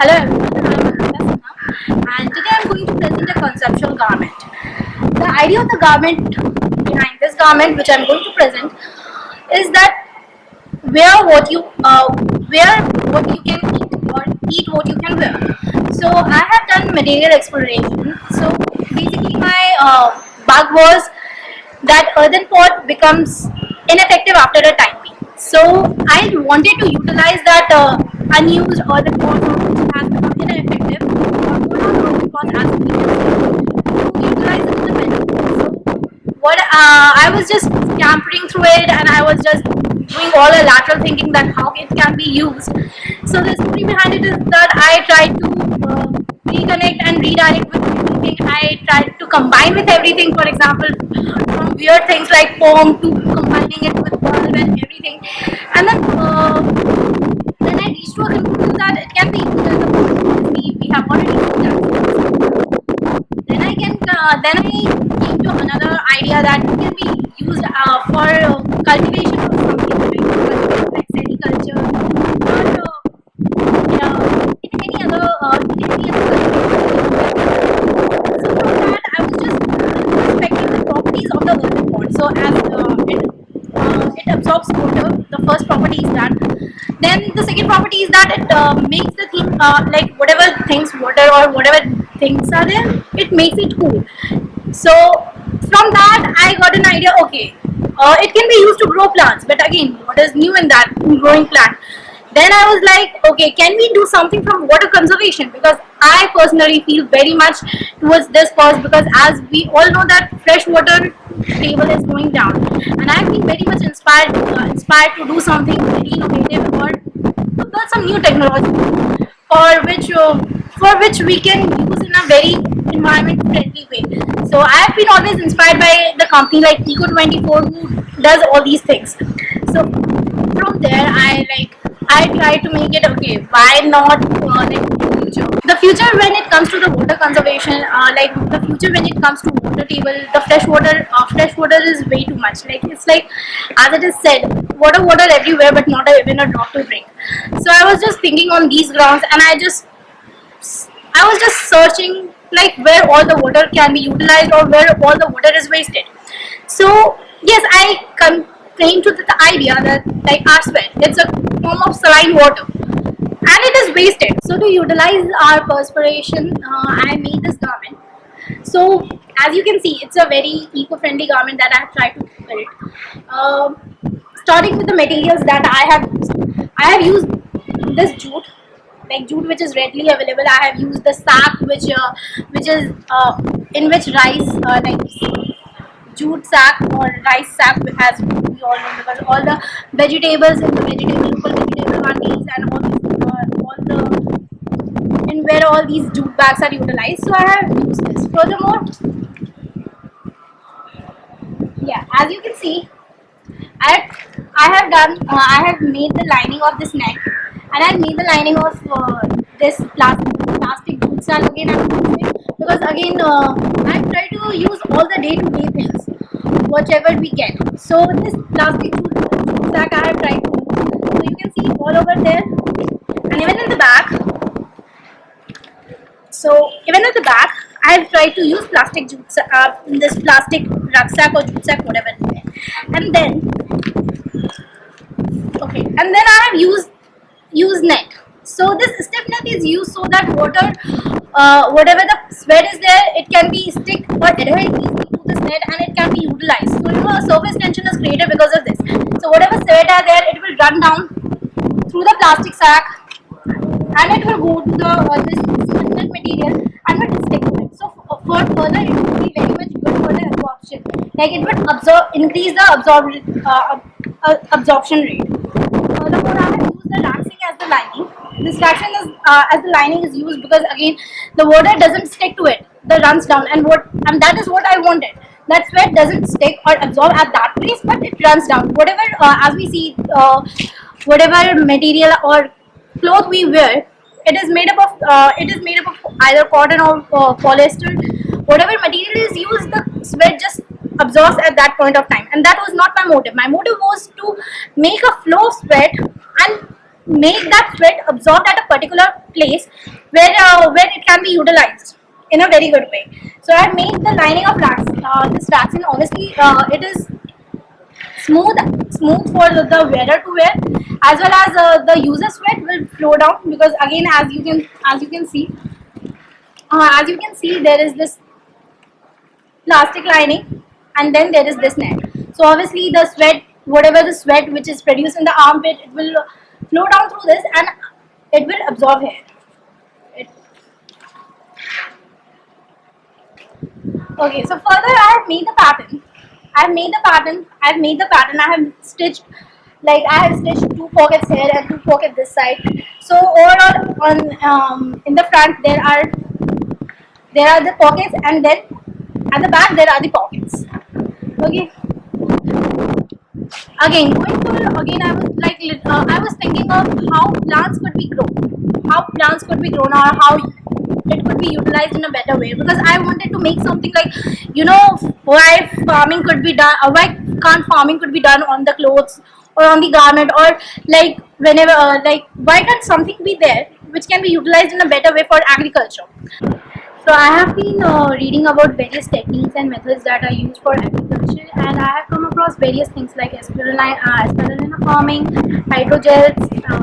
Hello everyone, and today I'm going to present a conceptual garment. The idea of the garment behind this garment which I'm going to present is that wear what you uh, wear what you can eat or eat what you can wear. So I have done material exploration. So basically my uh, bug was that earthen pot becomes ineffective after a time. So I wanted to utilize that uh, unused earthen pot which has become ineffective or put the. So what uh, I was just scampering through it and I was just doing all the lateral thinking that how it can be used. So the story behind it is that I tried to uh, reconnect and redirect with everything. I tried to combine with everything. For example, from weird things like poem to combining it with bulb and everything. And then uh, then I reached to a conclusion that it can be used as a we, we have already used that. Then I can uh, then I came to another idea that can be used uh, for cultivation of something like, like sericulture or uh, yeah, in any other uh, in any other so from that I was just respecting the properties of the earthen pot. So as it, uh, it absorbs water, first property is that. Then the second property is that it uh, makes the thing uh, like whatever things water or whatever things are there, it makes it cool. So from that I got an idea. Okay, uh, it can be used to grow plants, but again, what is new in that in growing plant? Then I was like, okay, can we do something from water conservation? Because I personally feel very much towards this cause because as we all know that fresh water table is going down, and I've been very much inspired uh, inspired to do something very innovative or to build some new technology for which uh, for which we can use in a very environment friendly way. So I have been always inspired by the company like Eco24 who does all these things. So from there I like I try to make it okay. Why not uh, like? The future when it comes to the water conservation, uh, like the future when it comes to water table, the fresh water, uh, fresh water is way too much. Like it's like as it is said, water, water everywhere, but not even a drop to drink. So I was just thinking on these grounds, and I just I was just searching like where all the water can be utilized or where all the water is wasted. So yes, I came to the idea that like sweat, it's a form of saline water and it is wasted. So to utilize our perspiration, uh, I made this garment. So as you can see, it's a very eco-friendly garment that I have tried to build. Uh, starting with the materials that I have used. I have used this jute like jute which is readily available i have used the sack which uh, which is uh, in which rice uh, like jute sack or rice sack as we all know because all the vegetables in the vegetable vegetable mandis and all these, uh, all the and where all these jute bags are utilized so i have used this furthermore yeah as you can see i have, I have done uh, i have made the lining of this neck and i made the lining of uh, this plastic plastic jute sack again because again uh, i try to use all the day-to-day -day things whatever we get. So this plastic jute sack I have tried to So you can see all over there and even in the back. So even at the back I have tried to use plastic jute uh, this plastic rucksack or jute sack whatever and then okay and then I have used used net. So this stiff net is used so that water uh, whatever the sweat is there it can be stick or adhere easily to this net and it can be utilized. So you know a surface tension is created because of this. So whatever sweat are there it will run down through the plastic sack and it will go to the uh, this material and will it. So for further it will be very much good for the absorption. Like it will absorb increase the absorb uh, uh, absorption rate. Furthermore I have used the laxing as the lining this fraction is uh, as the lining is used because again the water doesn't stick to it the runs down and what and that is what I wanted that sweat doesn't stick or absorb at that place but it runs down whatever uh, as we see uh, whatever material or cloth we wear it is made up of uh, it is made up of either cotton or uh, polyester whatever material is used the sweat just absorbs at that point of time and that was not my motive my motive was to make a flow of sweat and make that sweat absorbed at a particular place where uh, where it can be utilized in a very good way. So I made the lining of uh, this waxing. Obviously, uh, it is smooth smooth for the, wearer to wear as well as uh, the user sweat will flow down because again as you can as you can see uh, as you can see there is this plastic lining and then there is this net. So obviously the sweat whatever the sweat which is produced in the armpit it will flow down through this and it will absorb it, okay so further i have made the pattern i've made the pattern i've made the pattern. I have stitched like i have stitched two pockets here and two pockets this side. So overall on um, in the front there are there are the pockets and then at the back there are the pockets. Okay? Again going to again i was like uh, i was thinking of how plants could be grown. How plants could be grown or how it could be utilized in a better way. Because i wanted to make something like you know why farming could be done uh, why can't farming could be done on the clothes or on the garment or like whenever uh, like why can't something be there which can be utilized in a better way for agriculture? So I have been uh, reading about various techniques and methods that are used for agriculture, and I have come across various things like spirulina, uh, farming, hydrogels, uh,